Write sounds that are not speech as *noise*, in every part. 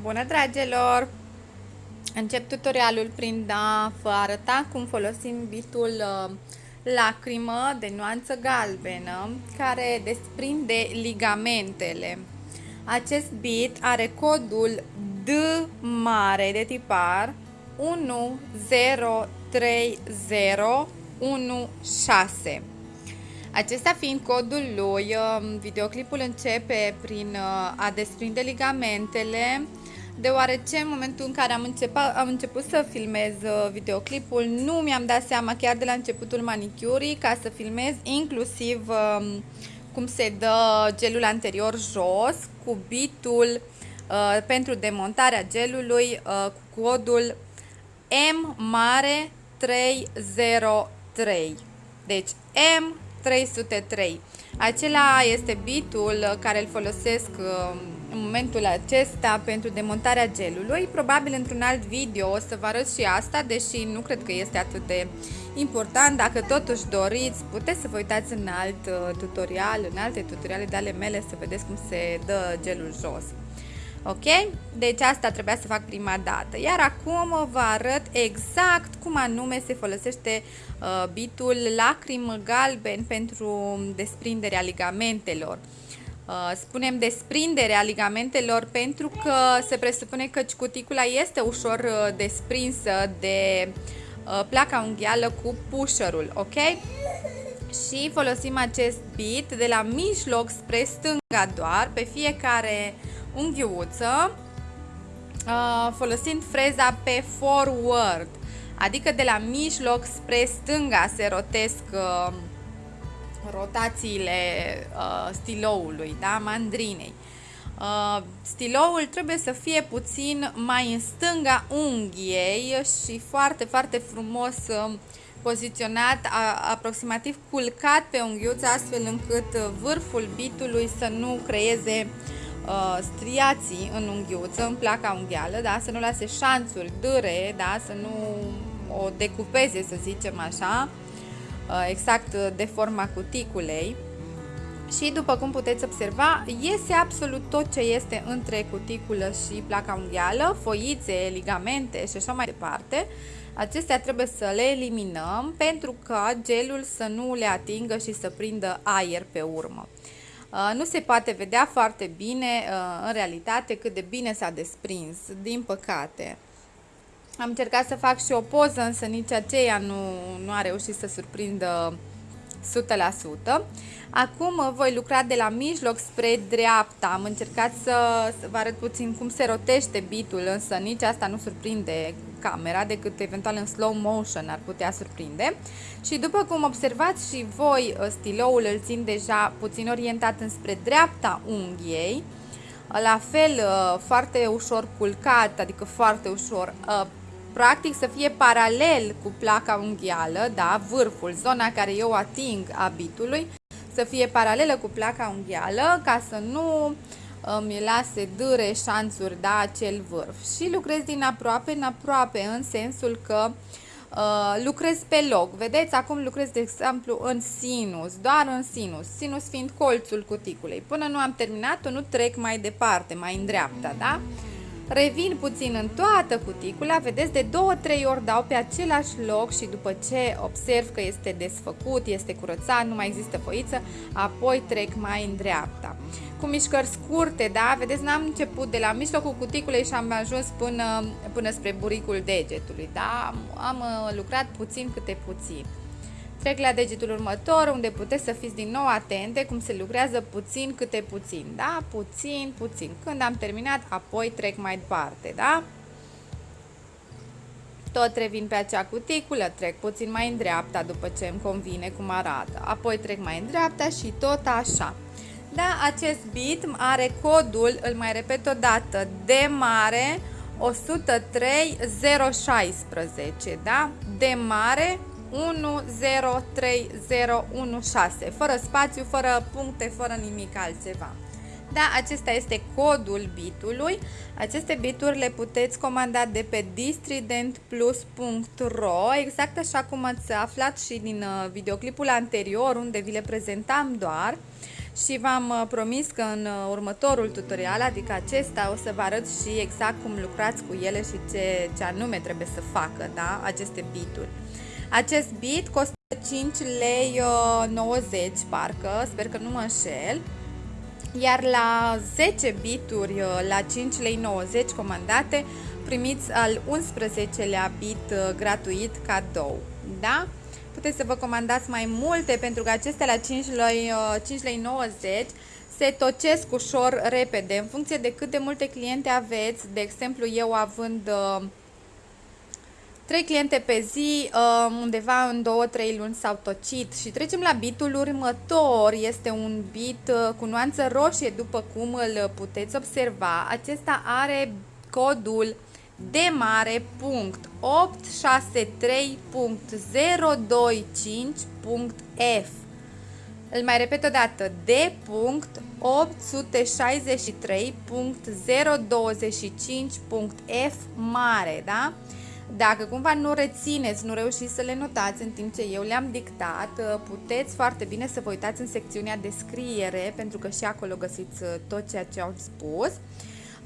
Bună dragilor! Încep tutorialul prin a vă arăta cum folosim bitul uh, lacrimă de nuanță galbenă care desprinde ligamentele. Acest bit are codul D mare de tipar 103016. Acesta fiind codul lui, um, videoclipul începe prin uh, a desprinde ligamentele, deoarece în momentul în care am început, am început să filmez uh, videoclipul, nu mi-am dat seama chiar de la începutul manicurii ca să filmez inclusiv um, cum se dă gelul anterior jos cu bitul uh, pentru demontarea gelului cu codul M mare 303. Deci M 303. Acela este bitul care îl folosesc uh, în momentul acesta pentru demontarea gelului. Probabil într-un alt video o să vă arăt și asta, deși nu cred că este atât de important. Dacă totuși doriți, puteți să vă uitați în alt uh, tutorial, în alte tutoriale de ale mele să vedeți cum se dă gelul jos. Ok? Deci asta trebuia să fac prima dată. Iar acum vă arăt exact cum anume se folosește uh, bitul lacrim galben pentru desprinderea ligamentelor. Uh, spunem desprinderea ligamentelor pentru că se presupune că cuticula este ușor uh, desprinsă de uh, placa unghială cu pusherul, ok? Și folosim acest bit de la mijloc spre stânga doar pe fiecare uh, unghiuță uh, folosind freza pe forward, adică de la mijloc spre stânga se rotesc uh, rotațiile uh, stiloului, da? mandrinei. Uh, stiloul trebuie să fie puțin mai în stânga unghiei și foarte, foarte frumos uh, poziționat, a, aproximativ culcat pe unghiuță, astfel încât vârful bitului să nu creeze uh, uh, striații în unghiuță, în placa unghială, da? să nu lase șanțuri, dâre, da? să nu o decupeze, să zicem așa, uh, exact de forma cuticulei. Și după cum puteți observa, iese absolut tot ce este între cuticulă și placa unghială, foițe, ligamente și așa mai departe. Acestea trebuie să le eliminăm pentru ca gelul să nu le atingă și să prindă aer pe urmă. Uh, nu se poate vedea foarte bine uh, în realitate cât de bine s-a desprins, din păcate. Am încercat să fac și o poză, însă nici aceea nu, nu a reușit să surprindă 100%. Acum uh, voi lucra de la mijloc spre dreapta. Am încercat să, să vă arăt puțin cum se rotește bitul, însă nici asta nu surprinde camera, decât eventual în slow motion ar putea surprinde. Și după cum observați și voi, uh, stiloul îl țin deja puțin orientat înspre dreapta unghiei, la fel uh, foarte ușor culcat, adică foarte ușor, uh, practic să fie paralel cu placa unghială, da, vârful, zona care eu ating a bitului, să fie paralelă cu placa unghială ca să nu uh, îmi lase dâre, șanțuri, da, acel vârf. Și lucrez din aproape în aproape, în sensul că uh, lucrez pe loc. Vedeți, acum lucrez, de exemplu, în sinus, doar în sinus, sinus fiind colțul cuticulei. Până nu am terminat-o, nu trec mai departe, mai în dreapta, da? Revin puțin în toată cuticula, vedeți, de două, trei ori dau pe același loc și după ce observ că este desfăcut, este curățat, nu mai există foiță, apoi trec mai în dreapta. Cu mișcări scurte, da? Vedeți, n-am început de la mijlocul cuticulei și am ajuns până, până spre buricul degetului, da? Am, am uh, lucrat puțin câte puțin. Trec la degetul următor, unde puteți să fiți din nou atente cum se lucrează puțin câte puțin, da? Puțin, puțin. Când am terminat, apoi trec mai departe, da? Tot revin pe acea cuticulă, trec puțin mai în dreapta după ce îmi convine cum arată. Apoi trec mai în dreapta și tot așa. Da, acest bit are codul, îl mai repet o dată, de mare 103016, da? De mare 103016, fără spațiu, fără puncte, fără nimic altceva. Da, acesta este codul bitului. Aceste bituri le puteți comanda de pe distridentplus.ro, exact așa cum ați aflat și din uh, videoclipul anterior, unde vi le prezentam doar. și v-am uh, promis că în uh, următorul tutorial, adică acesta, o să vă arăt și exact cum lucrați cu ele și ce, ce anume trebuie să facă, da? Aceste bituri. Acest bit costă 5 lei 90, parcă, sper că nu mă înșel. Iar la 10 bituri la 5 lei 90 comandate, primiți al 11-lea bit gratuit cadou. Da? puteți să vă comandați mai multe pentru că acestea la 5 lei, 5 uh, lei 90 se tocesc ușor repede în funcție de cât de multe cliente aveți, de exemplu eu având uh, 3 cliente pe zi, uh, undeva în 2-3 luni s-au tocit și trecem la bitul următor, este un bit uh, cu nuanță roșie după cum îl puteți observa, acesta are codul de mare punct 863.025.f Îl mai repet o dată, de punct 863.025.f mare, da? Dacă cumva nu rețineți, nu reușiți să le notați în timp ce eu le-am dictat, puteți foarte bine să vă uitați în secțiunea descriere, pentru că și acolo găsiți tot ceea ce am spus.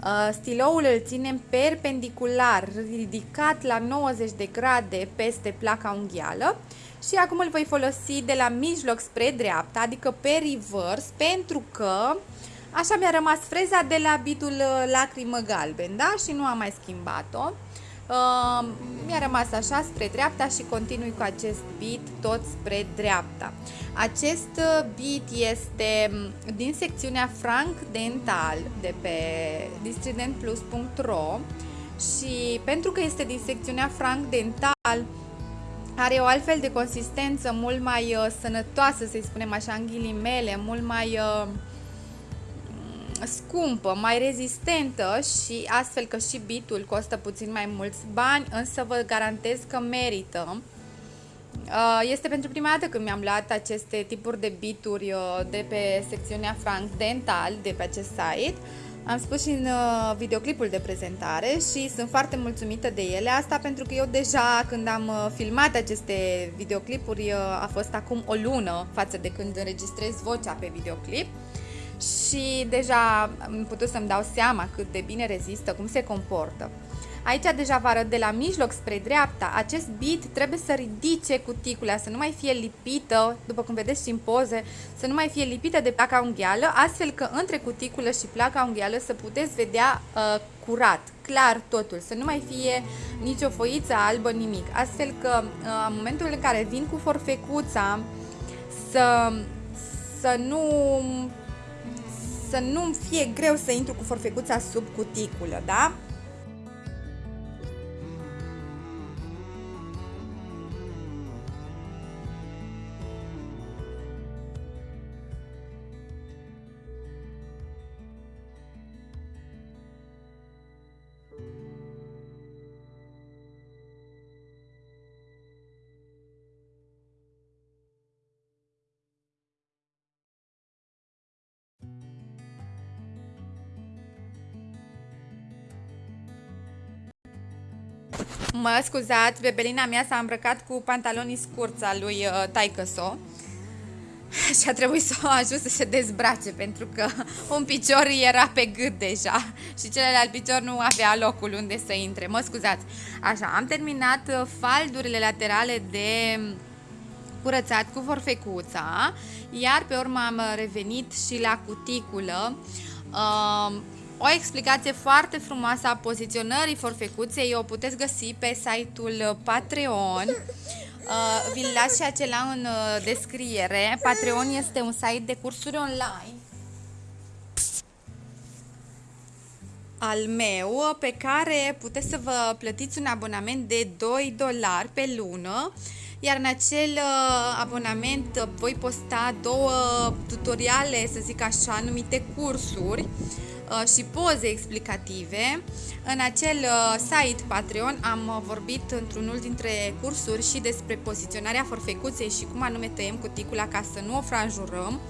Uh, stiloul îl ținem perpendicular, ridicat la 90 de grade peste placa unghială și acum îl voi folosi de la mijloc spre dreapta, adică pe reverse, pentru că așa mi-a rămas freza de la bitul uh, lacrimă galben, da? Și nu am mai schimbat-o. Uh, mi-a rămas așa spre dreapta și continui cu acest bit tot spre dreapta. Acest uh, bit este mm, din secțiunea Frank Dental de pe distridentplus.ro și pentru că este din secțiunea Frank Dental are o altfel de consistență mult mai uh, sănătoasă, să-i spunem așa în ghilimele, mult mai uh, scumpă, mai rezistentă și astfel că și bitul costă puțin mai mulți bani, însă vă garantez că merită. Uh, este pentru prima dată când mi-am luat aceste tipuri de bituri uh, de pe secțiunea Frank Dental, de pe acest site. Am spus și în uh, videoclipul de prezentare și sunt foarte mulțumită de ele. Asta pentru că eu deja când am filmat aceste videoclipuri a fost acum o lună față de când înregistrez vocea pe videoclip și deja am putut să-mi dau seama cât de bine rezistă, cum se comportă. Aici deja vă arăt de la mijloc spre dreapta, acest bit trebuie să ridice cuticula, să nu mai fie lipită, după cum vedeți și în poze, să nu mai fie lipită de placa unghială, astfel că între cuticulă și placa unghială să puteți vedea uh, curat, clar totul, să nu mai fie nicio foiță albă, nimic. Astfel că uh, în momentul în care vin cu forfecuța, să, să nu să nu fie greu să intru cu forfecuța sub cuticulă, da? Mă scuzați, bebelina mea s-a îmbrăcat cu pantalonii scurți al lui uh, Taicăso și a trebuit să o ajut să se dezbrace pentru că un picior era pe gât deja și celălalt picior nu avea locul unde să intre. Mă scuzați. Așa, am terminat uh, faldurile laterale de curățat cu forfecuța, iar pe urmă am revenit și la cuticulă. Uh, o explicație foarte frumoasă a poziționării forfecuței o puteți găsi pe site-ul Patreon. Uh, vi-l las și acela în uh, descriere. Patreon este un site de cursuri online al meu pe care puteți să vă plătiți un abonament de 2 dolari pe lună iar în acel uh, abonament voi posta două tutoriale, să zic așa, numite cursuri Uh, și poze explicative. În acel uh, site Patreon am uh, vorbit într-unul dintre cursuri și despre poziționarea forfecuței și cum anume tăiem cuticula ca să nu o franjurăm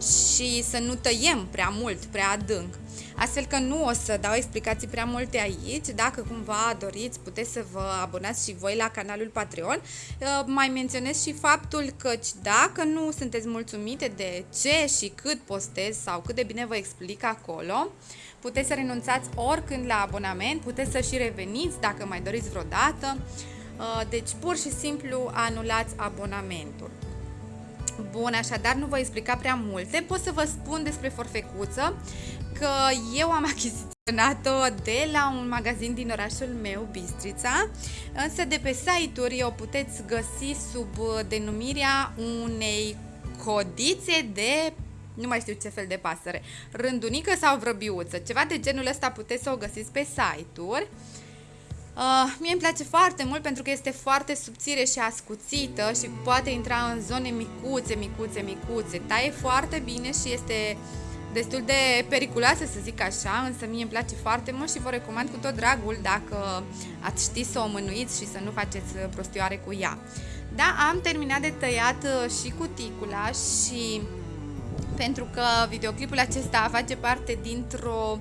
și să nu tăiem prea mult, prea adânc. Astfel că nu o să dau explicații prea multe aici. Dacă cumva doriți, puteți să vă abonați și voi la canalul Patreon. Uh, mai menționez și faptul că dacă nu sunteți mulțumite de ce și cât postez sau cât de bine vă explic acolo, puteți să renunțați oricând la abonament, puteți să și reveniți dacă mai doriți vreodată. Uh, deci pur și simplu anulați abonamentul. Bun, așadar nu voi explica prea multe, pot să vă spun despre forfecuță că eu am *laughs* achiziționat-o de la un magazin din orașul meu, Bistrița, însă de pe site-uri o puteți găsi sub denumirea unei codițe de nu mai știu ce fel de pasăre, rândunică sau vrăbiuță, ceva de genul ăsta puteți să o găsiți pe site-uri. Uh, mie îmi place foarte mult pentru că este foarte subțire și ascuțită și poate intra în zone micuțe, micuțe, micuțe. Taie foarte bine și este destul de periculoasă să zic așa, însă mie îmi place foarte mult și vă recomand cu tot dragul dacă ați ști să o mânuiți și să nu faceți prostioare cu ea. Da, am terminat de tăiat uh, și cuticula și pentru că videoclipul acesta face parte dintr-o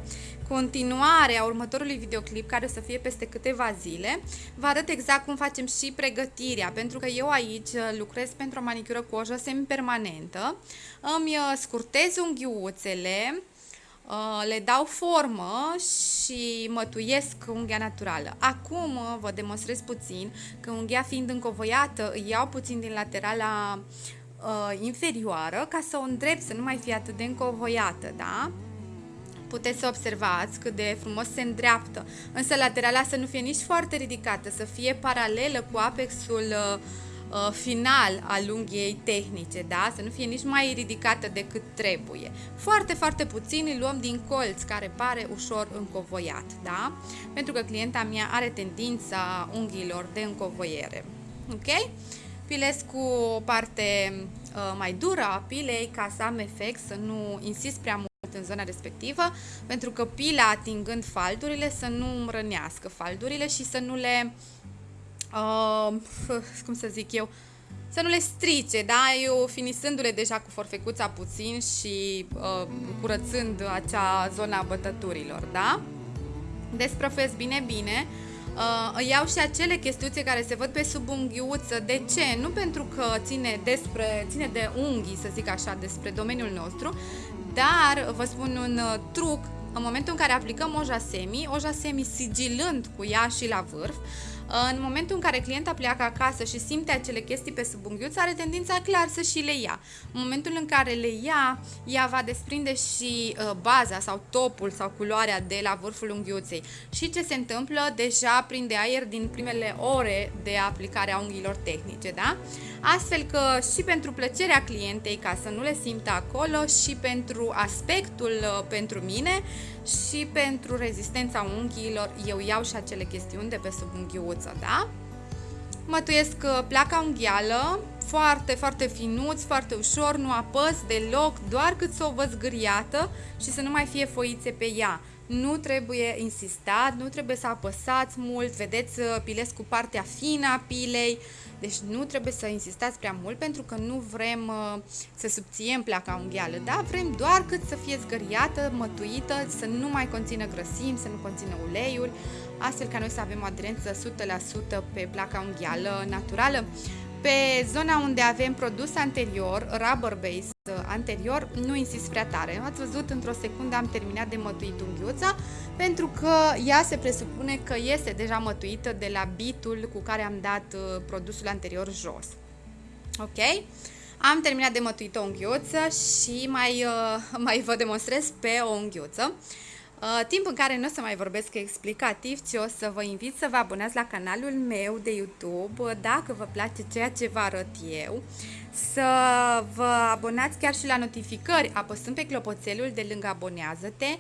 continuare a următorului videoclip care o să fie peste câteva zile, vă arăt exact cum facem și pregătirea, pentru că eu aici lucrez pentru o manicură cu ojă semi-permanentă, îmi uh, scurtez unghiuțele, uh, le dau formă și mătuiesc unghia naturală. Acum uh, vă demonstrez puțin că unghia fiind încovoiată, îi iau puțin din laterala inferioară ca să o îndrept, să nu mai fie atât de încovoiată, da? Puteți să observați cât de frumos se îndreaptă, însă laterala să nu fie nici foarte ridicată, să fie paralelă cu apexul uh, uh, final al unghiei tehnice, da? Să nu fie nici mai ridicată decât trebuie. Foarte, foarte puțin îl luăm din colț, care pare ușor încovoiat, da? Pentru că clienta mea are tendința unghiilor de încovoiere. Ok? Pilesc cu o parte uh, mai dură a pilei ca să am efect, să nu insist prea mult în zona respectivă, pentru că pila atingând faldurile să nu rănească faldurile și să nu le, uh, *laughs* cum să zic eu, să nu le strice, da? Eu finisându-le deja cu forfecuța puțin și uh, curățând acea zona bătăturilor, da? Desprăfez bine, bine. Uh, iau și acele chestiuțe care se văd pe sub unghiuță. De ce? Nu pentru că ține, despre, ține de unghii, să zic așa, despre domeniul nostru, dar vă spun un uh, truc, în momentul în care aplicăm oja semi, oja semi sigilând cu ea și la vârf, în momentul în care clienta pleacă acasă și simte acele chestii pe sub unghiuță, are tendința clar să și le ia. În momentul în care le ia, ea va desprinde și uh, baza sau topul sau culoarea de la vârful unghiuței. Și ce se întâmplă? Deja prinde aer din primele ore de aplicare a unghiilor tehnice, da? Astfel că și pentru plăcerea clientei, ca să nu le simtă acolo, și pentru aspectul uh, pentru mine, și pentru rezistența unghiilor, eu iau și acele chestiuni de pe sub unghiuță, da? Mătuiesc uh, placa unghială, foarte, foarte finuț, foarte ușor, nu apăs deloc, doar cât să o văd zgâriată și să nu mai fie foițe pe ea. Nu trebuie insistat, nu trebuie să apăsați mult, vedeți, uh, pilesc cu partea fină a pilei, deci nu trebuie să insistați prea mult pentru că nu vrem uh, să subțiem placa unghială, da? Vrem doar cât să fie zgăriată, mătuită, să nu mai conțină grăsimi, să nu conțină uleiuri, astfel ca noi să avem o aderență 100% pe placa unghială naturală. Pe zona unde avem produs anterior, rubber base anterior, nu insist prea tare. Ați văzut, într-o secundă am terminat de mătuit unghiuța, pentru că ea se presupune că este deja mătuită de la bitul cu care am dat uh, produsul anterior jos. Ok? Am terminat de mătuit o unghiuță și mai, uh, *laughs* mai vă demonstrez pe o unghiuță. Uh, timp în care nu o să mai vorbesc explicativ, ci o să vă invit să vă abonați la canalul meu de YouTube uh, dacă vă place ceea ce vă arăt eu, să vă abonați chiar și la notificări apăsând pe clopoțelul de lângă abonează-te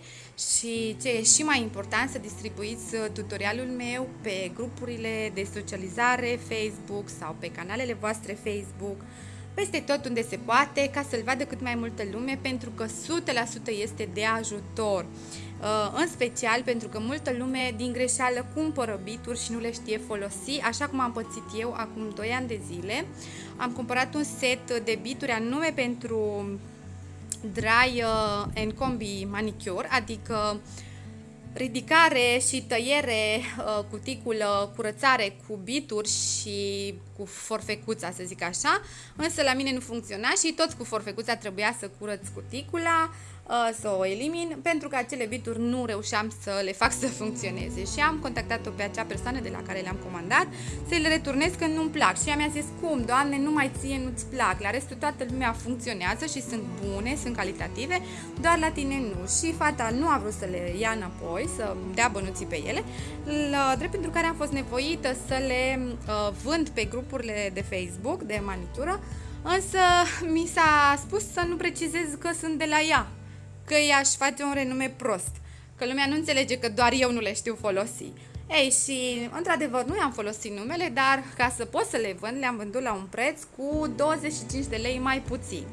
și ce e și mai important să distribuiți uh, tutorialul meu pe grupurile de socializare Facebook sau pe canalele voastre Facebook peste tot unde se poate ca să-l vadă cât mai multă lume pentru că 100% este de ajutor. Uh, în special pentru că multă lume din greșeală cumpără bituri și nu le știe folosi, așa cum am pățit eu acum 2 ani de zile. Am cumpărat un set de bituri anume pentru Dry uh, and Combi Manicure, adică ridicare și tăiere, uh, cuticulă, curățare cu bituri și cu forfecuța, să zic așa, însă la mine nu funcționa și tot cu forfecuța trebuia să curăț cuticula, Uh, să o elimin pentru că acele bituri nu reușeam să le fac să funcționeze. Și am contactat-o pe acea persoană de la care le-am comandat să le returnez când nu-mi plac. Și ea mi-a zis cum, doamne, nu mai ție nu-ți plac, la restul toată lumea funcționează și sunt bune, sunt calitative, doar la tine nu. Și fata nu a vrut să le ia înapoi, să dea bănuții pe ele, la, drept pentru care am fost nevoită să le uh, vând pe grupurile de Facebook de manicură Însă mi s-a spus să nu precizez că sunt de la ea, că i-aș face un renume prost, că lumea nu înțelege că doar eu nu le știu folosi. Ei, și într-adevăr nu i-am folosit numele, dar ca să pot să le vând, le-am vândut la un preț cu 25 de lei mai puțin.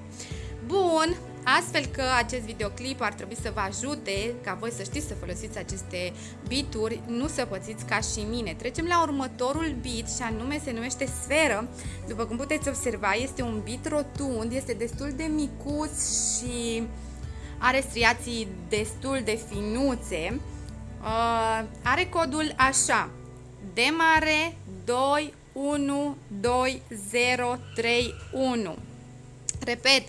Bun, astfel că acest videoclip ar trebui să vă ajute ca voi să știți să folosiți aceste bituri, nu să pățiți ca și mine. Trecem la următorul bit și anume se numește sferă. După cum puteți observa, este un bit rotund, este destul de micuț și are striații destul de finuțe, uh, are codul așa, D mare 2 1 2 0 3 1. Repet,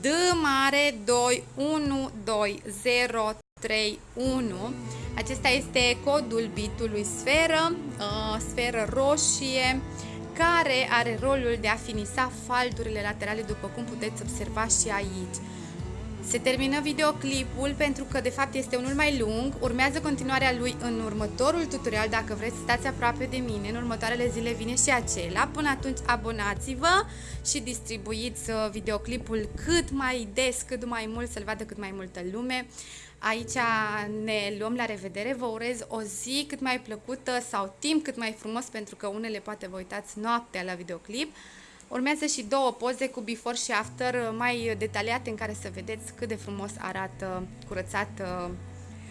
D mare 2 1 2 0 3 1. Acesta este codul bitului sferă, uh, sferă roșie, care are rolul de a finisa faldurile laterale, după cum puteți observa și aici. Se termină videoclipul pentru că de fapt este unul mai lung, urmează continuarea lui în următorul tutorial, dacă vreți stați aproape de mine, în următoarele zile vine și acela. Până atunci abonați-vă și distribuiți uh, videoclipul cât mai des, cât mai mult, să-l vadă cât mai multă lume. Aici ne luăm la revedere, vă urez o zi cât mai plăcută sau timp cât mai frumos pentru că unele poate vă uitați noaptea la videoclip. Urmează și două poze cu before și after uh, mai detaliate în care să vedeți cât de frumos arată curățat uh,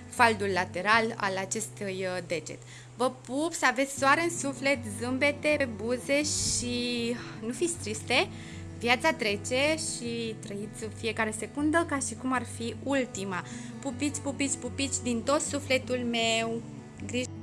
faldul lateral al acestui uh, deget. Vă pup, să aveți soare în suflet, zâmbete pe buze și nu fiți triste. Viața trece și trăiți fiecare secundă ca și cum ar fi ultima. Pupiți, pupiți, pupiți din tot sufletul meu. Grijă